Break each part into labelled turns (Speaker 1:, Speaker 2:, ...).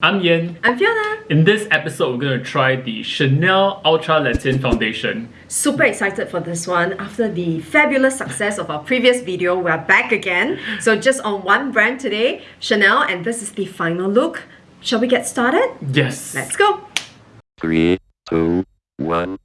Speaker 1: I'm Yen.
Speaker 2: I'm Fiona.
Speaker 1: In this episode, we're going to try the Chanel Ultra Le Teint Foundation.
Speaker 2: Super excited for this one. After the fabulous success of our previous video, we're back again. So just on one brand today, Chanel, and this is the final look. Shall we get started?
Speaker 1: Yes.
Speaker 2: Let's go.
Speaker 3: Three, two, one.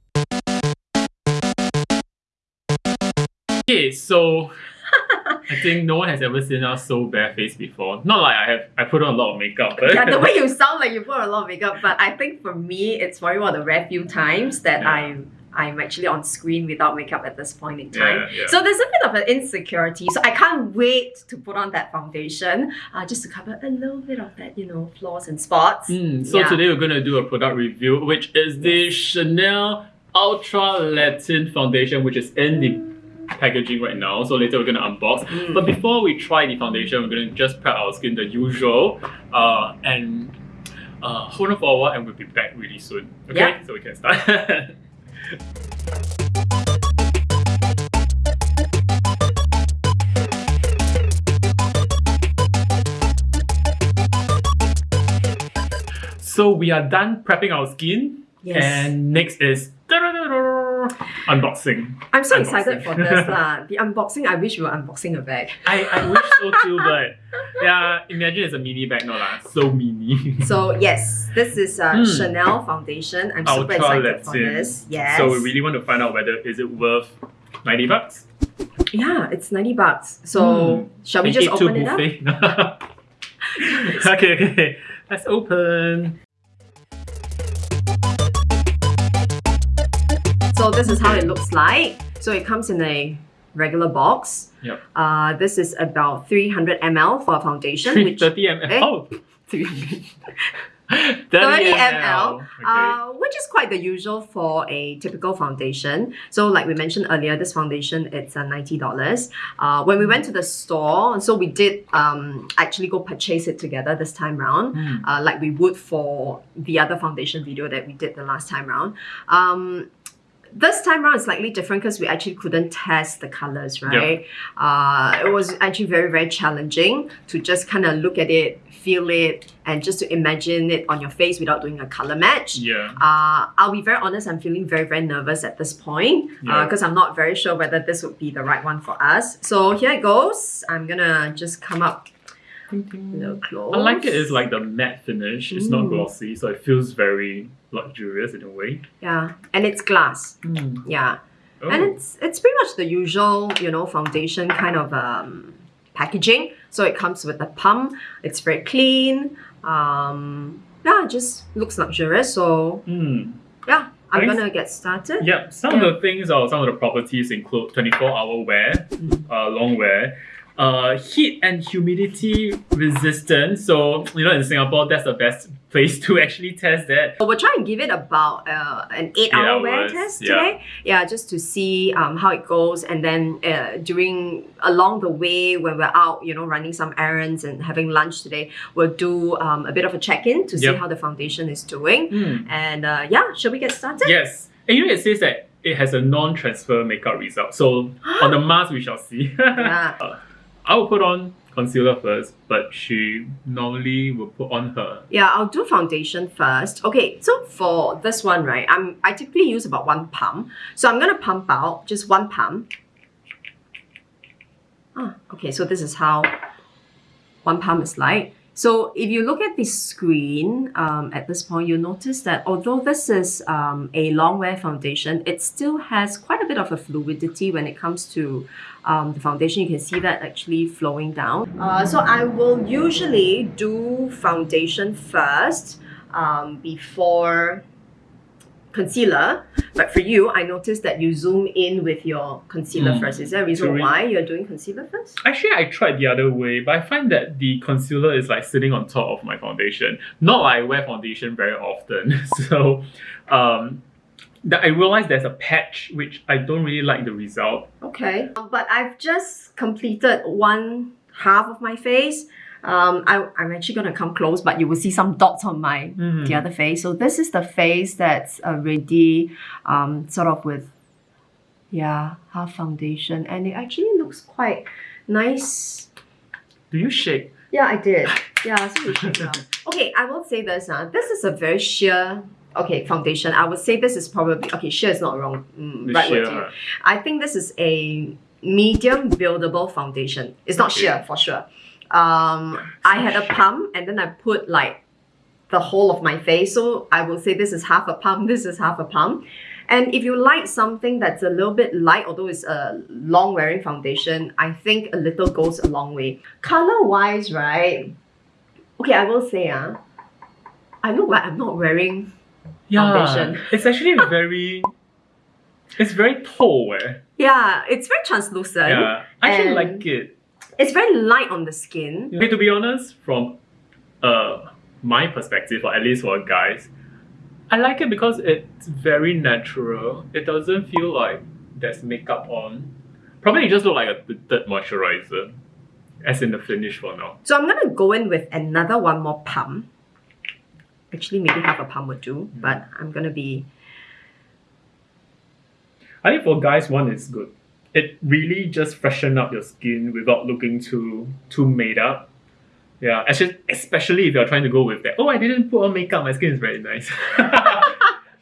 Speaker 1: Okay, so I think no one has ever seen us so barefaced before. Not like I have I put on a lot of makeup, but
Speaker 2: Yeah, the way you sound like you put on a lot of makeup, but I think for me, it's probably one of the rare few times that
Speaker 1: Yeah.
Speaker 2: I'm I'm actually on screen without makeup at this point in time.
Speaker 1: Yeah, yeah.
Speaker 2: So there's a bit of an insecurity. So I can't wait to put on that foundation, uh, just to cover a little bit of that, you know, flaws and spots.
Speaker 1: Mm, so
Speaker 2: Yeah.
Speaker 1: today we're going to do a product review, which is the Chanel Ultra Le Teint Foundation, which is in the packaging right now. So later we're going to unbox.
Speaker 2: Mm.
Speaker 1: But before we try the foundation, we're going to just prep our skin the usual. Uh, and uh, hold on for a while and we'll be back really soon. Okay,
Speaker 2: Yeah.
Speaker 1: so we can start. So we are done prepping our skin.
Speaker 2: Yes.
Speaker 1: And next is unboxing.
Speaker 2: I'm so
Speaker 1: Unboxing.
Speaker 2: excited for this. lah. The unboxing, I wish we were unboxing a bag.
Speaker 1: I, I wish so too, but yeah, imagine it's a mini bag, no lah, so mini.
Speaker 2: So yes, this is uh,
Speaker 1: Hmm.
Speaker 2: Chanel foundation. I'm super
Speaker 1: Ultra
Speaker 2: excited for this. Yes.
Speaker 1: So we really want to find out whether is it worth 90 bucks?
Speaker 2: Yeah, it's 90 bucks. So
Speaker 1: Hmm.
Speaker 2: shall we just open it up?
Speaker 1: okay, okay. Let's open.
Speaker 2: So this is how it looks like. So it comes in a regular box.
Speaker 1: Yep.
Speaker 2: Uh, this is about 300 ml for a foundation, which
Speaker 1: 30 ml.
Speaker 2: Eh?
Speaker 1: Oh,
Speaker 2: 300
Speaker 1: 30,
Speaker 2: 30
Speaker 1: ml.
Speaker 2: ml,
Speaker 1: Okay.
Speaker 2: uh, which is quite the usual for a typical foundation. So, like we mentioned earlier, this foundation it's uh, ninety dollars. Uh, when we went to the store, so we did um, actually go purchase it together this time round,
Speaker 1: Hmm.
Speaker 2: uh, like we would for the other foundation video that we did the last time round. Um, this time round is slightly different because we actually couldn't test the colors, right? Uh, it was actually very, very challenging to just kind of look at it, feel it, and just to imagine it on your face without doing a color match.
Speaker 1: Yeah.
Speaker 2: Uh, I'll be very honest, I'm feeling very, very nervous at this point
Speaker 1: Yeah.
Speaker 2: because I'm not very sure whether this would be the right one for us. So here it goes. I'm gonna just come up a little close.
Speaker 1: I like it. It's like the matte finish. It's not
Speaker 2: Mm.
Speaker 1: glossy, so it feels very luxurious in a way.
Speaker 2: Yeah, and it's glass. Yeah.
Speaker 1: Oh.
Speaker 2: and it's it's pretty much the usual you know foundation kind of um, packaging so it comes with a pump it's very clean um, yeah it just looks luxurious so
Speaker 1: Hmm.
Speaker 2: yeah i'm gonna get started
Speaker 1: Yep. Some of the things or some of the properties include 24 hour wear,
Speaker 2: Mm.
Speaker 1: uh, long wear, uh, heat and humidity resistant. So, you know, in Singapore, that's the best place to actually test that.
Speaker 2: So we'll try and give it about uh, an eight, hour wear test
Speaker 1: yeah.
Speaker 2: today. Yeah, just to see um, how it goes. And then uh, during along the way when we're out, you know, running some errands and having lunch today, we'll do um, a bit of a check in to see
Speaker 1: Yep.
Speaker 2: how the foundation is doing.
Speaker 1: Hmm.
Speaker 2: And uh, yeah, shall we get started?
Speaker 1: Yes. And you know, it says that it has a non transfer makeup result. So, on the mask, we shall see.
Speaker 2: Yeah.
Speaker 1: I will put on concealer first, but she normally will put on her.
Speaker 2: Yeah, I'll do foundation first. Okay, so for this one, right, I'm I typically use about one pump. So I'm gonna pump out just one pump. Ah, okay, so this is how one pump is like. So if you look at the screen um, at this point, you'll notice that although this is um, a long wear foundation, it still has quite a bit of a fluidity when it comes to um, the foundation. You can see that actually flowing down. Uh, so I will usually do foundation first um, before concealer. But for you, I noticed that you zoom in with your concealer
Speaker 1: Mm.
Speaker 2: first. Is there a reason
Speaker 1: True.
Speaker 2: why you're doing concealer first?
Speaker 1: Actually, I tried the other way, but I find that the concealer is like sitting on top of my foundation. Not like I wear foundation very often. So, um, that I realized there's a patch which I don't really like the result.
Speaker 2: Okay. But I've just completed one half of my face. Um, I, I'm actually going to come close, but you will see some dots on my
Speaker 1: Mhm.
Speaker 2: the other face. So this is the face that's already um, sort of with, yeah, half foundation. And it actually looks quite nice
Speaker 1: Do you shake?
Speaker 2: Yeah, I did. Yeah, so know. Okay, I will say this. Uh, this is a very sheer okay foundation. I would say this is probably okay. Sheer is not wrong. Mm, right
Speaker 1: sheer,
Speaker 2: you.
Speaker 1: uh,
Speaker 2: I think this is a medium buildable foundation. It's not
Speaker 1: Okay.
Speaker 2: sheer for sure. Um, I had a pump and then I put like the whole of my face. So I will say this is half a pump, this is half a pump. And if you like something that's a little bit light, although it's a long wearing foundation, I think a little goes a long way. Color wise, right? Okay, I will say, uh, I look like I'm not wearing
Speaker 1: yeah,
Speaker 2: Foundation.
Speaker 1: it's actually very. It's very tall, eh?
Speaker 2: yeah, it's very translucent.
Speaker 1: Yeah, I actually like it.
Speaker 2: It's very light on the skin.
Speaker 1: Okay, to be honest, from uh my perspective, or at least for guys, I like it because it's very natural. It doesn't feel like there's makeup on. Probably it just look like a tinted moisturizer, as in the finish for now.
Speaker 2: So I'm gonna go in with another one more pump. Actually, maybe half a pump would do, but I'm gonna be
Speaker 1: I think for guys, one is good. It really just freshen up your skin without looking too too made up. Yeah, actually, especially if you're trying to go with that. Oh, I didn't put on makeup. My skin is very nice.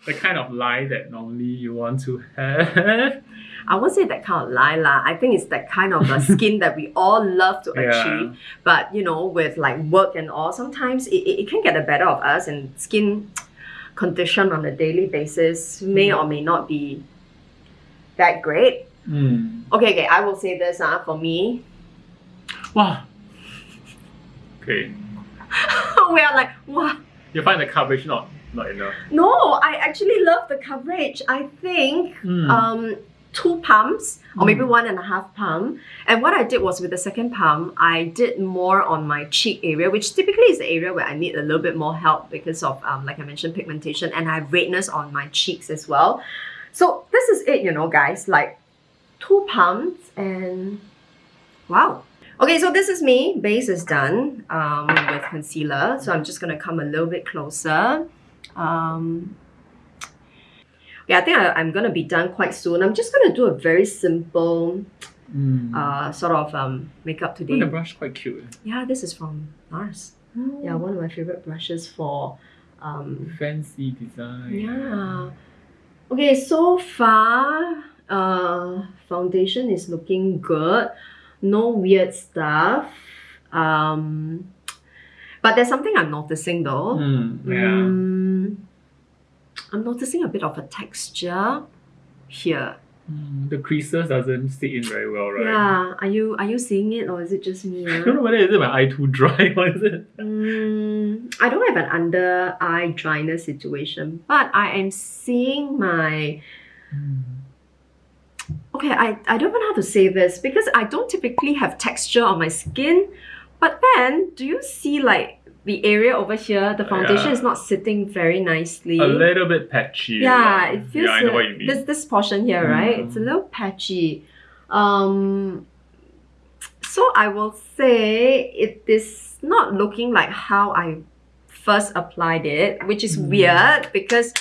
Speaker 1: the kind of lie that normally you want to have.
Speaker 2: I won't say that kind of lie lah. I think it's that kind of a skin that we all love to
Speaker 1: Yeah.
Speaker 2: achieve. But you know, with like work and all, sometimes it, it, it can get the better of us and skin condition on a daily basis may mm-hmm. or may not be that great.
Speaker 1: Hmm.
Speaker 2: Okay, okay, I will say this uh, for me.
Speaker 1: Wow. Okay.
Speaker 2: we are like, wow.
Speaker 1: You find the coverage not not enough.
Speaker 2: No, I actually love the coverage. I think
Speaker 1: Hmm.
Speaker 2: um, two pumps or maybe
Speaker 1: Mm.
Speaker 2: one and a half pump. And what I did was with the second pump, I did more on my cheek area, which typically is the area where I need a little bit more help because of, um, like I mentioned, pigmentation, and I have redness on my cheeks as well. So this is it, you know, guys. Like two pumps and wow. Okay, so this is me. Base is done um, with concealer. So I'm just gonna come a little bit closer. Um, yeah, I think I, I'm gonna be done quite soon. I'm just gonna do a very simple
Speaker 1: Hmm.
Speaker 2: uh, sort of um, makeup
Speaker 1: Oh,
Speaker 2: today.
Speaker 1: the brush quite cute.
Speaker 2: Yeah, this is from NARS. Yeah, one of my favorite brushes for um,
Speaker 1: Fancy design.
Speaker 2: yeah. Okay, so far, uh, foundation is looking good. No weird stuff. Um, but there's something I'm noticing though.
Speaker 1: Hmm. Yeah.
Speaker 2: Mm, I'm noticing a bit of a texture here.
Speaker 1: Hmm, The creases doesn't stick in very well, right?
Speaker 2: Yeah, are you are you seeing it or is it just me?
Speaker 1: I don't know whether is it my eye too dry or is it.
Speaker 2: Mm, I don't have an under eye dryness situation, but I am seeing my okay, I, I don't even know how to say this because I don't typically have texture on my skin. But then, do you see like the area over here? The foundation
Speaker 1: Yeah.
Speaker 2: is not sitting very nicely.
Speaker 1: A little bit patchy.
Speaker 2: yeah, it feels
Speaker 1: Yeah, I know what you mean.
Speaker 2: this this portion here, right? It's a
Speaker 1: Mm.
Speaker 2: little patchy. Um, so I will say it is not looking like how I first applied it, which is
Speaker 1: Mm.
Speaker 2: weird because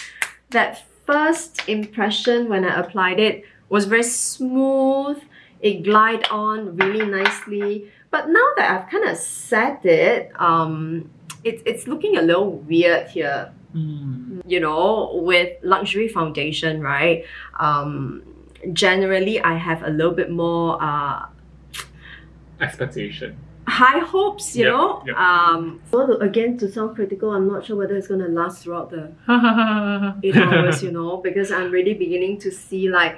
Speaker 2: that first impression when I applied it was very smooth. It glide on really nicely. But now that I've kind of set it, um, it's it's looking a little weird here
Speaker 1: Hmm.
Speaker 2: you know, with luxury foundation, right? Um, generally, I have a little bit more uh,
Speaker 1: Expectation.
Speaker 2: high hopes, you
Speaker 1: Yep,
Speaker 2: know.
Speaker 1: yep.
Speaker 2: Um, although again, to sound critical, I'm not sure whether it's gonna last throughout the eight hours, you know, because I'm really beginning to see like.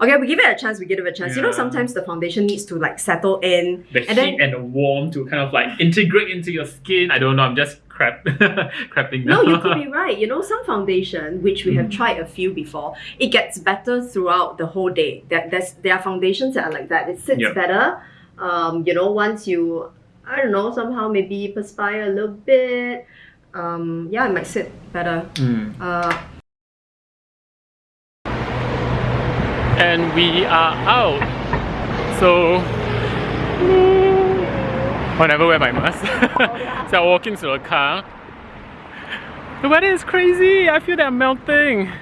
Speaker 2: Okay, we give it a chance. We give it a chance. You know, sometimes the foundation needs to like settle in.
Speaker 1: the
Speaker 2: And then-
Speaker 1: heat and the warmth to kind of like integrate into your skin. I don't know. I'm just crap, crapping
Speaker 2: No, you could be right. You know, some foundation, which we have
Speaker 1: Mm.
Speaker 2: tried a few before, it gets better throughout the whole day. There, there's, there are foundations that are like that. It sits
Speaker 1: Yep.
Speaker 2: better. Um, you know, once you, I don't know, somehow maybe perspire a little bit. Um, yeah, it might sit better.
Speaker 1: Hmm.
Speaker 2: Uh,
Speaker 1: And we are out. So. I never wear my mask. so I'm walking to a car. The weather is crazy. I feel that I'm melting.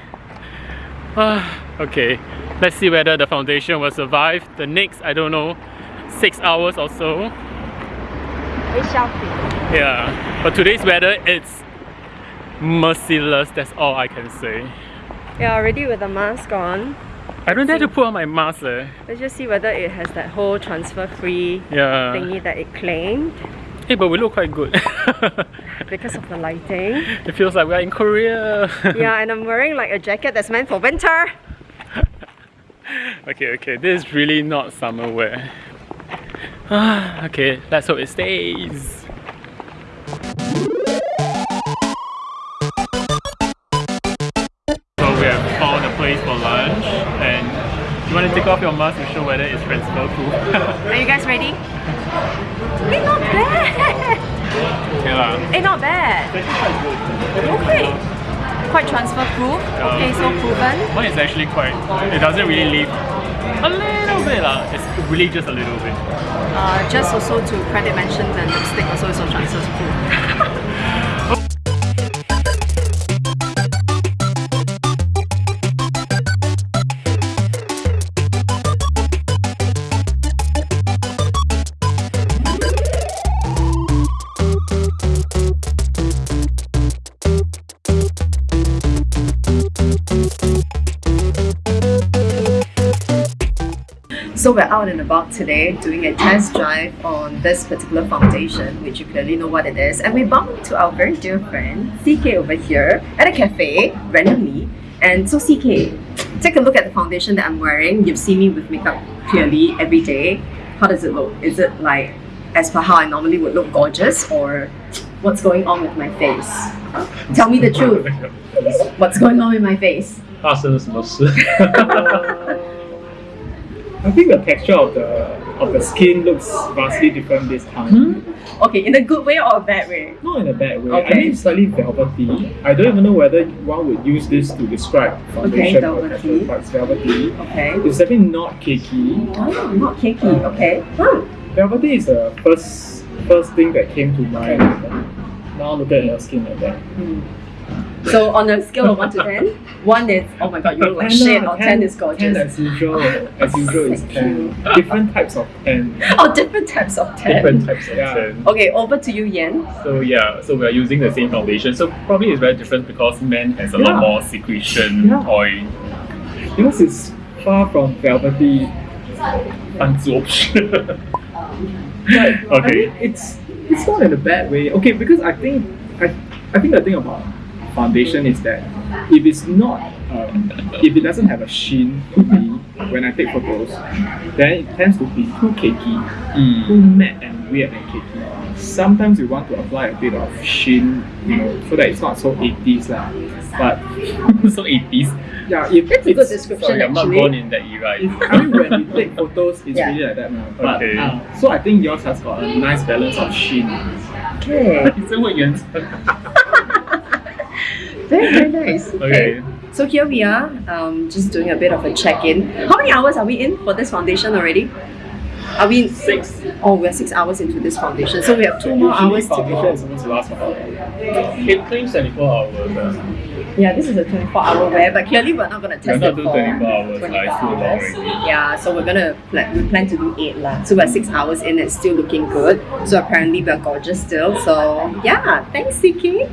Speaker 1: Ah, okay, let's see whether the foundation will survive the next, I don't know, six hours or so.
Speaker 2: Very shelfy.
Speaker 1: Yeah, but today's weather it's merciless. That's all I can say.
Speaker 2: Yeah, already with the mask on.
Speaker 1: I don't dare to put on my mask. Eh.
Speaker 2: Let's just see whether it has that whole transfer free
Speaker 1: Yeah.
Speaker 2: thingy that it claimed
Speaker 1: Hey, but we look quite good.
Speaker 2: because of the lighting.
Speaker 1: it feels like we're in Korea.
Speaker 2: yeah, and I'm wearing like a jacket that's meant for winter.
Speaker 1: okay, okay. This is really not summer wear. okay, let's hope it stays. To take off your mask to show whether it's transfer proof?
Speaker 2: Are you guys ready? Hey, not bad!
Speaker 1: okay lah.
Speaker 2: Hey, not bad. Okay. Quite transfer proof. Okay, so um, proven.
Speaker 1: Mine is actually quite, it doesn't really leave a little bit lah. It's really just a little bit.
Speaker 2: Uh, just also to credit mention the lipstick also is on transfer proof. So we're out and about today doing a test drive on this particular foundation, which you clearly know what it is. And we bumped into our very dear friend, CK over here at a cafe, randomly. And so CK, take a look at the foundation that I'm wearing. You've seen me with makeup clearly every day. How does it look? Is it like as per how I normally would look gorgeous or what's going on with my face? Tell me the truth. What's going on with my face?
Speaker 1: 发生了什么事？
Speaker 4: I think the texture of the of the skin looks vastly different this time. Hmm?
Speaker 2: Okay, in a good way or a bad way?
Speaker 4: Not in a bad way.
Speaker 2: Okay.
Speaker 4: I mean slightly velvety. I don't even know whether one would use this to describe foundation or
Speaker 2: velvety.
Speaker 4: texture, but it's velvety.
Speaker 2: Okay.
Speaker 4: It's definitely not cakey.
Speaker 2: Oh, not cakey. Uh, okay. Hmm.
Speaker 4: Velvety is the first first thing that came to mind. Now look at your skin like that. Hmm.
Speaker 2: So on a scale of one to ten, one is oh my god, you look like shit, or oh, ten is gorgeous.
Speaker 4: Ten as usual. As usual is ten. Different types of ten.
Speaker 2: Oh, different types of ten.
Speaker 1: Different types of
Speaker 4: Yeah.
Speaker 1: tan.
Speaker 2: Okay, over to you, Yen.
Speaker 1: So yeah, so we are using the same foundation. So probably it's very different because men has a
Speaker 4: Yeah.
Speaker 1: lot more secretion,
Speaker 4: Yeah.
Speaker 1: oil,
Speaker 4: Yours is far from velvety.
Speaker 1: absorption.
Speaker 4: But I
Speaker 1: Okay.
Speaker 4: mean, it's it's not in a bad way. Okay, because I think I, I think the thing about foundation is that if it's not, um, if it doesn't have a sheen to me when I take photos, then it tends to be too cakey,
Speaker 1: mm.
Speaker 4: too matte and weird and cakey. Sometimes you want to apply a bit of sheen, you know, so that it's not so 80s lah. But
Speaker 1: so 80s.
Speaker 4: Yeah, if
Speaker 2: that's a good description.
Speaker 1: Sorry, I'm not born in that era.
Speaker 4: I mean, when we take photos, it's
Speaker 2: yeah.
Speaker 4: really like that now. But,
Speaker 1: okay.
Speaker 4: Uh, so I think yours has got a nice balance of sheen.
Speaker 2: Okay.
Speaker 1: Isn't what you
Speaker 2: very, very nice.
Speaker 1: Okay.
Speaker 2: So here we are, um, just doing a bit of a check-in. How many hours are we in for this foundation already? Are we in
Speaker 1: Six.
Speaker 2: Oh, we're six hours into this foundation, so we have two more hours to
Speaker 4: foundation
Speaker 2: go.
Speaker 4: is supposed to last for?
Speaker 1: It claims 24 hours. Uh.
Speaker 2: Yeah, this is a 24 hour wear, but clearly we're not going to
Speaker 1: We're
Speaker 2: test
Speaker 1: not
Speaker 2: it for
Speaker 1: 24 hours,
Speaker 2: 24
Speaker 1: like, it's too long
Speaker 2: hours. Yeah, so we're gonna plan, we plan to do eight lah. So we're six hours in, it's still looking good. So apparently we're gorgeous still. So yeah, thanks CK.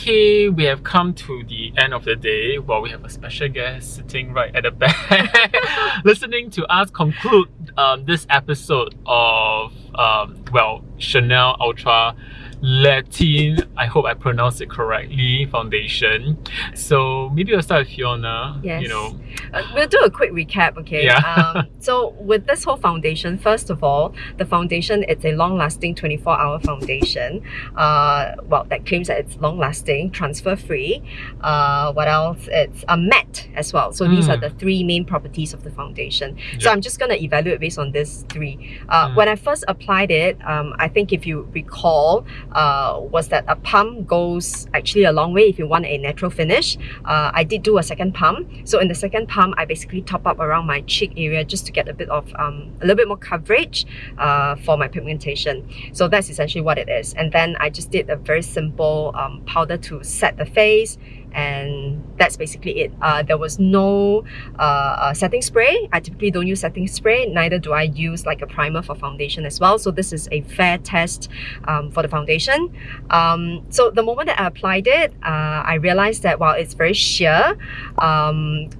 Speaker 1: Okay, we have come to the end of the day. Well, we have a special guest sitting right at the back, listening to us conclude um, this episode of um, well Chanel Ultra Le Teint. I hope I pronounced it correctly. Foundation. So maybe we'll start with Fiona.
Speaker 2: Yes.
Speaker 1: You know.
Speaker 2: Uh, we'll do a quick recap, okay?
Speaker 1: Yeah.
Speaker 2: um, so with this whole foundation, first of all, the foundation it's a long-lasting 24-hour foundation. Uh, well, that claims that it's long-lasting, transfer-free. Uh, what else? It's a matte as well. So these are
Speaker 1: Mm.
Speaker 2: the three main properties of the foundation. So I'm just gonna evaluate based on these three. Uh,
Speaker 1: Mm.
Speaker 2: When I first applied it, um, I think if you recall, uh, was that a pump goes actually a long way if you want a natural finish. Uh, I did do a second pump. So in the second pump, I basically top up around my cheek area just to get a bit of um, a little bit more coverage uh, for my pigmentation. So that's essentially what it is. And then I just did a very simple um, powder to set the face and that's basically it. Uh, there was no uh, uh, setting spray. I typically don't use setting spray, neither do I use like a primer for foundation as well. So this is a fair test um, for the foundation. Um, so the moment that I applied it, uh, I realized that while it's very sheer, um,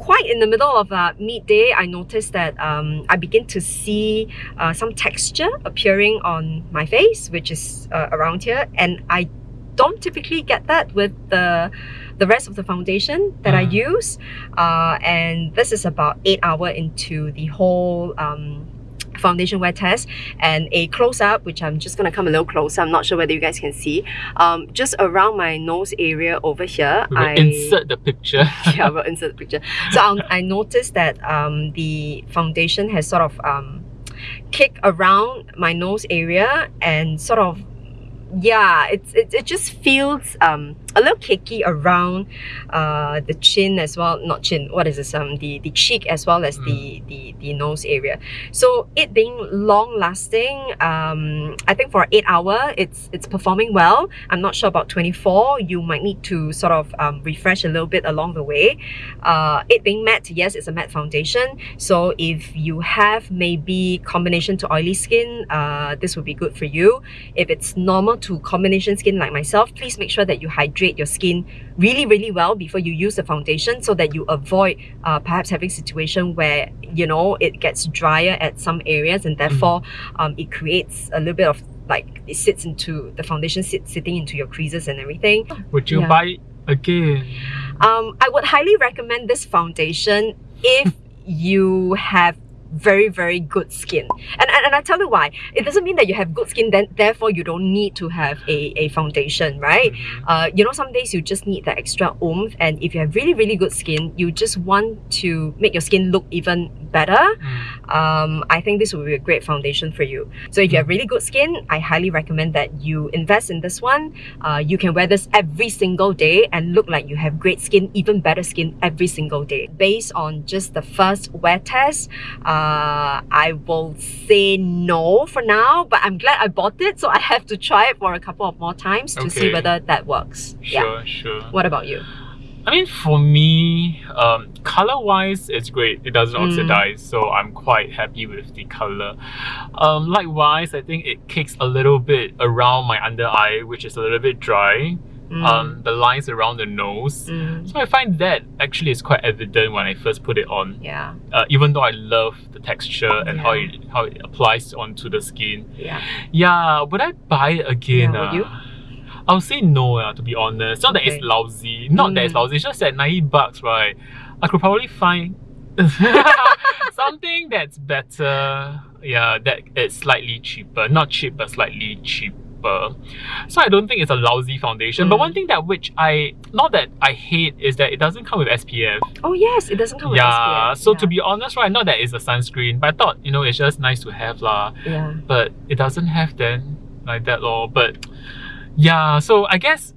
Speaker 2: quite in the middle of uh, midday, I noticed that um, I begin to see uh, some texture appearing on my face, which is uh, around here, and I don't typically get that with the the rest of the foundation that I
Speaker 1: Mm.
Speaker 2: use. Uh, and this is about eight hour into the whole um, foundation wear test and a close up which I'm just gonna come a little closer I'm not sure whether you guys can see um, just around my nose area over here
Speaker 1: We will
Speaker 2: I
Speaker 1: insert the picture.
Speaker 2: yeah, we'll insert the picture. So I'll, I noticed that um, the foundation has sort of um, kicked around my nose area and sort of yeah, it's it, it just feels um a little cakey around uh the chin as well not chin what is this um the the cheek as well as the the the nose area. So it being long lasting um i think for eight hour it's it's performing well. I'm not sure about 24 you might need to sort of um, refresh a little bit along the way. Uh it being matte yes it's a matte foundation. So if you have maybe combination to oily skin uh this would be good for you. If it's normal to combination skin like myself please make sure that you hydrate your skin really really well before you use the foundation so that you avoid uh, perhaps having situation where you know it gets drier at some areas and therefore um, it creates a little bit of like it sits into the foundation sit, sitting into your creases and everything
Speaker 1: Would you
Speaker 2: Yeah.
Speaker 1: buy again?
Speaker 2: um, I would highly recommend this foundation if you have very very good skin and, and and I tell you why it doesn't mean that you have good skin then therefore you don't need to have a, a foundation right
Speaker 1: Mhm.
Speaker 2: uh, you know some days you just need that extra oomph and if you have really really good skin you just want to make your skin look even better
Speaker 1: Mm.
Speaker 2: um, I think this will be a great foundation for you. So if you have really good skin, I highly recommend that you invest in this one. Uh, you can wear this every single day and look like you have great skin, even better skin every single day. Based on just the first wear test, uh, I will say no for now, but I'm glad I bought it, so I have to try it for a couple of more times to see whether that works. Yeah.
Speaker 1: Sure, sure.
Speaker 2: What about you?
Speaker 1: I mean, for me, um, color wise, it's great. It doesn't
Speaker 2: Mm.
Speaker 1: oxidize, so I'm quite happy with the color. Um, likewise, I think it kicks a little bit around my under eye, which is a little bit dry.
Speaker 2: Mm,
Speaker 1: Um, the lines around the nose.
Speaker 2: mm,
Speaker 1: So I find that actually is quite evident when I first put it on.
Speaker 2: yeah,
Speaker 1: Uh, even though I love the texture and how it how it applies onto the skin.
Speaker 2: yeah.
Speaker 1: Yeah, would I buy it again?
Speaker 2: Yeah, would you?
Speaker 1: I'll say no, uh, to be honest. Not that it's lousy. Not that it's
Speaker 2: Mm.
Speaker 1: lousy. It's just that 90 bucks, right? I could probably find something that's better. Yeah, that it's slightly cheaper. Not cheap, but slightly cheaper. So I don't think it's a lousy foundation. But
Speaker 2: Mm.
Speaker 1: one thing that which I not that I hate is that it doesn't come with SPF.
Speaker 2: Oh yes, it doesn't come with
Speaker 1: yeah.
Speaker 2: SPF.
Speaker 1: So
Speaker 2: yeah.
Speaker 1: to be honest, right, not that it's a sunscreen, but I thought, you know, it's just nice to have lah
Speaker 2: yeah.
Speaker 1: but it doesn't have then like that lor. But yeah, so I guess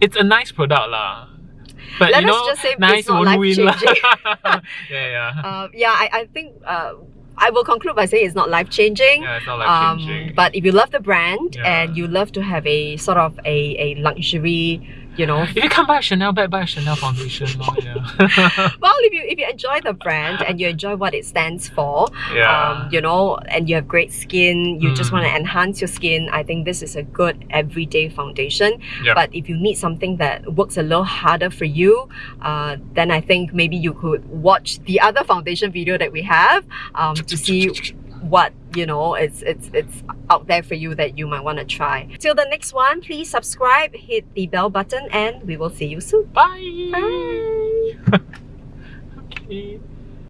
Speaker 1: it's a nice product lah. But
Speaker 2: Let
Speaker 1: you
Speaker 2: us
Speaker 1: know,
Speaker 2: just say it's
Speaker 1: nice
Speaker 2: not
Speaker 1: won't
Speaker 2: life-changing.
Speaker 1: yeah, yeah.
Speaker 2: Uh, yeah, I, I think uh, I will conclude by saying it's not life changing.
Speaker 1: Yeah, it's not life
Speaker 2: Um, but if you love the brand
Speaker 1: Yeah.
Speaker 2: and you love to have a sort of a, a luxury, you know,
Speaker 1: if you can't buy a Chanel bag, buy a Chanel foundation lor, yeah.
Speaker 2: well, if you if you enjoy the brand and you enjoy what it stands for,
Speaker 1: yeah.
Speaker 2: um, you know, and you have great skin, you just
Speaker 1: Mm.
Speaker 2: want to enhance your skin, I think this is a good everyday foundation.
Speaker 1: Yeah.
Speaker 2: But if you need something that works a little harder for you, uh, then I think maybe you could watch the other foundation video that we have um, to see what you know it's it's it's out there for you that you might want to try. Till the next one please subscribe hit the bell button and we will see you soon.
Speaker 1: Bye,
Speaker 2: bye. okay.